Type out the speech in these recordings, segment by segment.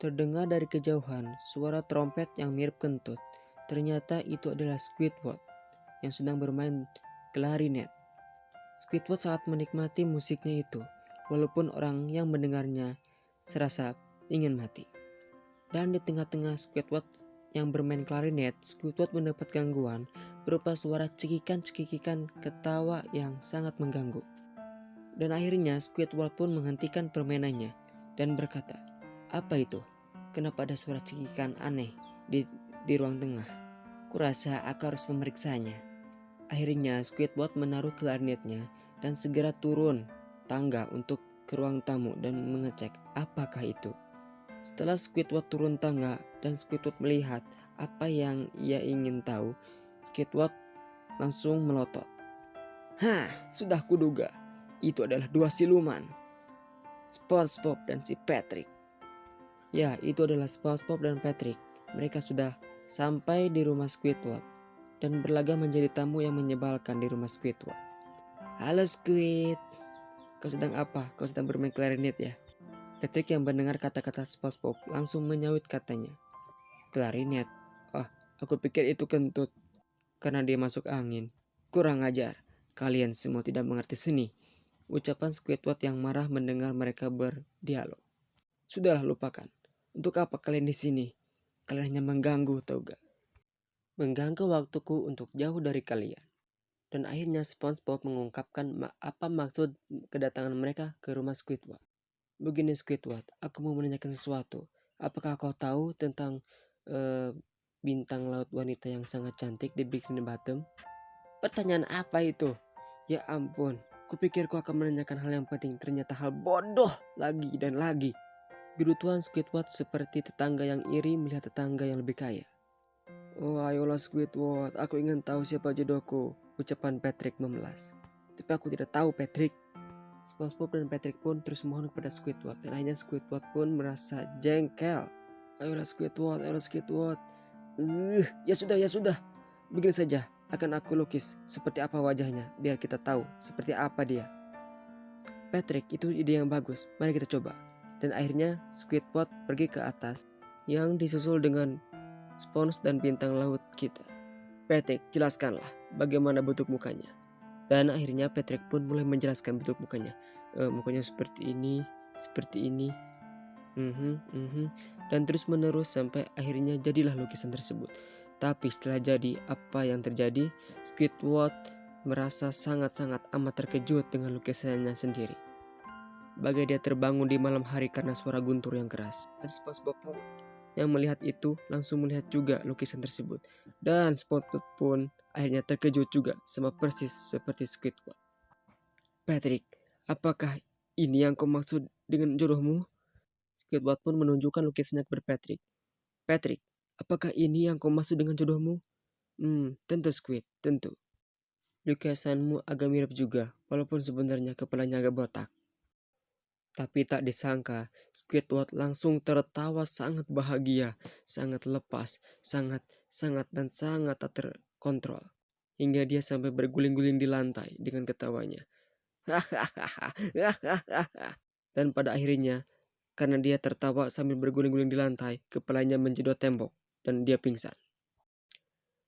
Terdengar dari kejauhan suara trompet yang mirip kentut. Ternyata itu adalah Squidward yang sedang bermain klarinet. Squidward sangat menikmati musiknya itu, walaupun orang yang mendengarnya serasa ingin mati. Dan di tengah-tengah Squidward yang bermain klarinet, Squidward mendapat gangguan berupa suara cekikan-cekikan ketawa yang sangat mengganggu. Dan akhirnya Squidward pun menghentikan permainannya dan berkata, apa itu? Kenapa ada suara cekikan aneh di, di ruang tengah? Kurasa aku harus memeriksanya. Akhirnya Squidward menaruh klarinetnya dan segera turun tangga untuk ke ruang tamu dan mengecek apakah itu. Setelah Squidward turun tangga dan Squidward melihat apa yang ia ingin tahu, Squidward langsung melotot. Hah, sudah kuduga. Itu adalah dua siluman. SpongeBob dan si Patrick. Ya, itu adalah SpongeBob dan Patrick. Mereka sudah sampai di rumah Squidward dan berlagak menjadi tamu yang menyebalkan di rumah Squidward. Halo Squid, kau sedang apa? Kau sedang bermain klarinet ya? Patrick yang mendengar kata-kata SpongeBob langsung menyawit katanya. Klarinet? Ah, aku pikir itu kentut. Karena dia masuk angin. Kurang ajar. Kalian semua tidak mengerti seni. Ucapan Squidward yang marah mendengar mereka berdialog. Sudahlah lupakan. Untuk apa kalian di sini? Kalian hanya mengganggu, tau gak? Mengganggu waktuku untuk jauh dari kalian. Dan akhirnya SpongeBob mengungkapkan apa maksud kedatangan mereka ke rumah Squidward. Begini Squidward, aku mau menanyakan sesuatu. Apakah kau tahu tentang uh, bintang laut wanita yang sangat cantik di Bikini Bottom? Pertanyaan apa itu? Ya ampun, kupikir kau akan menanyakan hal yang penting. Ternyata hal bodoh lagi dan lagi. Gerutuan Squidward seperti tetangga yang iri melihat tetangga yang lebih kaya. Oh ayolah Squidward, aku ingin tahu siapa jodohku, ucapan Patrick memelas. Tapi aku tidak tahu Patrick. SpongeBob dan Patrick pun terus mohon kepada Squidward dan akhirnya Squidward pun merasa jengkel. Ayolah Squidward, ayolah Squidward. Uh, ya sudah, ya sudah. Begini saja, akan aku lukis seperti apa wajahnya biar kita tahu seperti apa dia. Patrick, itu ide yang bagus. Mari kita coba. Dan akhirnya Squidward pergi ke atas yang disusul dengan spons dan bintang laut kita. Patrick, jelaskanlah bagaimana bentuk mukanya. Dan akhirnya Patrick pun mulai menjelaskan bentuk mukanya. E, mukanya seperti ini, seperti ini. Mm -hmm, mm -hmm. Dan terus menerus sampai akhirnya jadilah lukisan tersebut. Tapi setelah jadi apa yang terjadi, Squidward merasa sangat-sangat amat terkejut dengan lukisannya sendiri. Bagai dia terbangun di malam hari karena suara guntur yang keras. Dan SpongeBob pun yang melihat itu langsung melihat juga lukisan tersebut. Dan SpongeBob pun akhirnya terkejut juga sama persis seperti Squidward. Patrick, apakah ini yang kau maksud dengan jodohmu? Squidward pun menunjukkan lukisannya kepada Patrick. Patrick, apakah ini yang kau maksud dengan jodohmu? Hmm, tentu Squid, tentu. Lukisanmu agak mirip juga, walaupun sebenarnya kepalanya agak botak. Tapi tak disangka, Squidward langsung tertawa sangat bahagia, sangat lepas, sangat, sangat, dan sangat tak terkontrol. Hingga dia sampai berguling-guling di lantai dengan ketawanya. dan pada akhirnya, karena dia tertawa sambil berguling-guling di lantai, kepalanya menjedot tembok dan dia pingsan.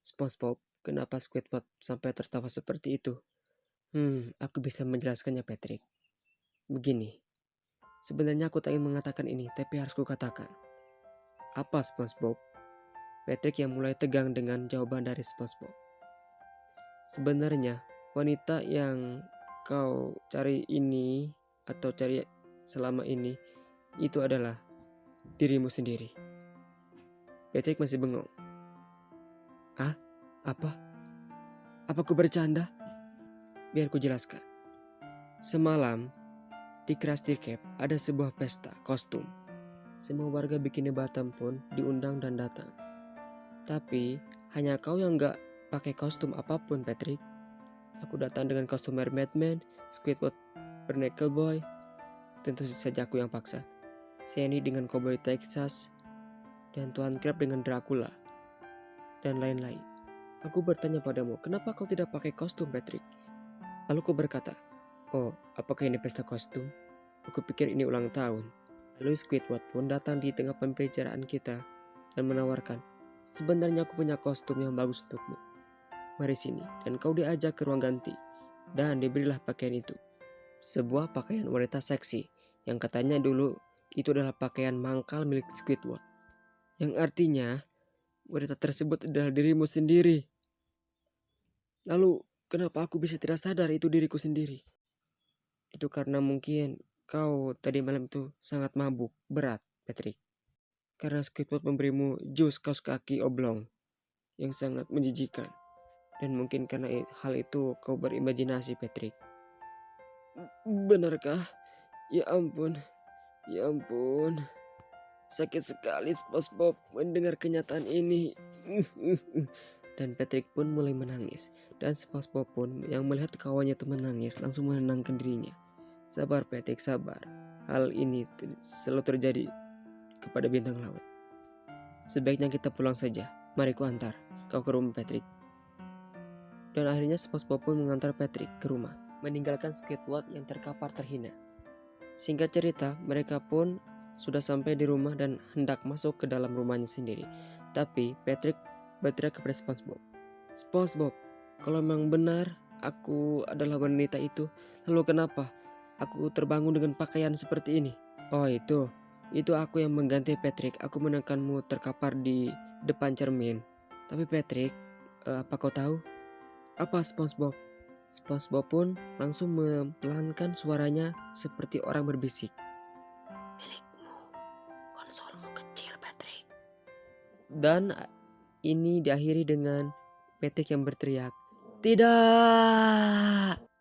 SpongeBob, kenapa Squidward sampai tertawa seperti itu? Hmm, aku bisa menjelaskannya Patrick. Begini, Sebenarnya aku tak ingin mengatakan ini, tapi harus kukatakan. Apa SpongeBob? Patrick yang mulai tegang dengan jawaban dari SpongeBob. Sebenarnya, wanita yang kau cari ini atau cari selama ini itu adalah dirimu sendiri. Patrick masih bengong. Ah, apa? Apa ku bercanda? Biar ku jelaskan. Semalam, di Krusty Cap ada sebuah pesta kostum. Semua warga Bikini Batam pun diundang dan datang. Tapi hanya kau yang gak pakai kostum apa pun Patrick. Aku datang dengan kostum Mermaid Man, Squidward Bernacle Boy, tentu saja aku yang paksa. Sandy dengan Cowboy Texas, dan Tuan Crab dengan Dracula, dan lain-lain. Aku bertanya padamu, kenapa kau tidak pakai kostum Patrick? Lalu kau berkata, Oh, apakah ini pesta kostum? Aku pikir ini ulang tahun. Lalu Squidward pun datang di tengah pembicaraan kita dan menawarkan, sebenarnya aku punya kostum yang bagus untukmu. Mari sini, dan kau diajak ke ruang ganti. Dan diberilah pakaian itu. Sebuah pakaian wanita seksi, yang katanya dulu itu adalah pakaian mangkal milik Squidward. Yang artinya, wanita tersebut adalah dirimu sendiri. Lalu, kenapa aku bisa tidak sadar itu diriku sendiri? Itu karena mungkin kau tadi malam itu sangat mabuk, berat, Patrick. Karena Squidward memberimu jus kaos kaki oblong yang sangat menjijikan. Dan mungkin karena hal itu kau berimajinasi, Patrick. Benarkah? Ya ampun, ya ampun. Sakit sekali SpongeBob mendengar kenyataan ini. Dan Patrick pun mulai menangis. Dan SpongeBob pun yang melihat kawannya itu menangis langsung menenangkan dirinya. Sabar Patrick, sabar. Hal ini selalu terjadi kepada bintang laut. Sebaiknya kita pulang saja. Mari ku antar kau ke rumah Patrick. Dan akhirnya SpongeBob pun mengantar Patrick ke rumah, meninggalkan Squidward yang terkapar terhina. Singkat cerita, mereka pun sudah sampai di rumah dan hendak masuk ke dalam rumahnya sendiri. Tapi Patrick berteriak kepada SpongeBob. SpongeBob, kalau memang benar aku adalah wanita itu, lalu kenapa Aku terbangun dengan pakaian seperti ini. Oh itu, itu aku yang mengganti Patrick. Aku menekanmu terkapar di depan cermin. Tapi Patrick, uh, apa kau tahu? Apa SpongeBob? SpongeBob pun langsung mempelankan suaranya seperti orang berbisik. Milikmu, konsolmu kecil Patrick. Dan ini diakhiri dengan Patrick yang berteriak, Tidak!